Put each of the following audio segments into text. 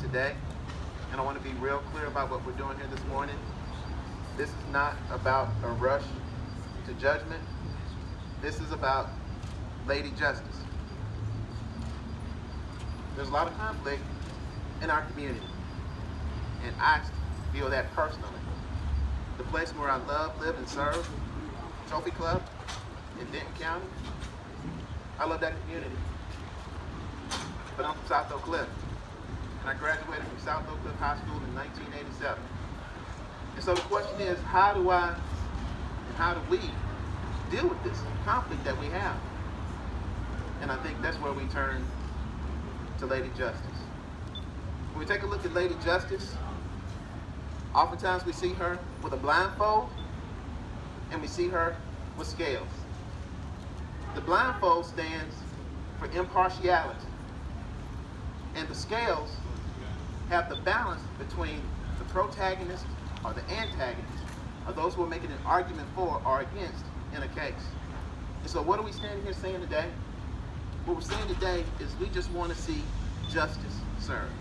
today, and I want to be real clear about what we're doing here this morning. This is not about a rush to judgment. This is about Lady Justice. There's a lot of conflict in our community, and I feel that personally. The place where I love, live, and serve, Trophy Club in Denton County, I love that community. But I'm from South Oak Cliff, and I graduated from South Oak Cliff High School in 1987. And so the question is, how do I, and how do we deal with this conflict that we have? And I think that's where we turn to Lady Justice. When we take a look at Lady Justice, oftentimes we see her with a blindfold and we see her with scales. The blindfold stands for impartiality. And the scales have the balance between the protagonist or the antagonist, or those who are making an argument for or against in a case. And so what are we standing here saying today? What we're saying today is we just want to see justice served.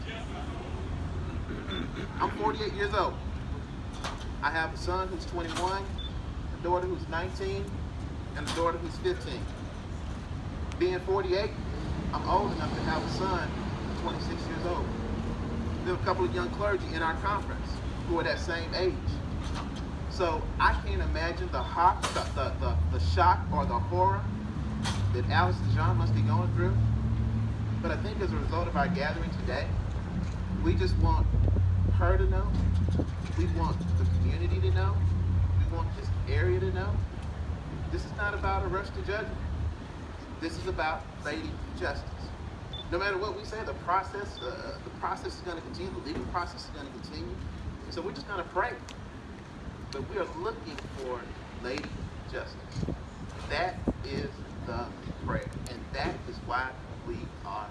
I'm 48 years old. I have a son who's 21, a daughter who's 19, and a daughter who's 15. Being 48, I'm old enough to have a son who's 26 years a couple of young clergy in our conference who are that same age. So I can't imagine the, hot, the, the, the, the shock or the horror that Allison Jean must be going through. But I think as a result of our gathering today, we just want her to know. We want the community to know. We want this area to know. This is not about a rush to judgment. This is about Lady Justice no matter what we say, the process, uh, the process is going to continue, the legal process is going to continue. And so we're just going to pray. But we are looking for Lady Justice. That is the prayer. And that is why we are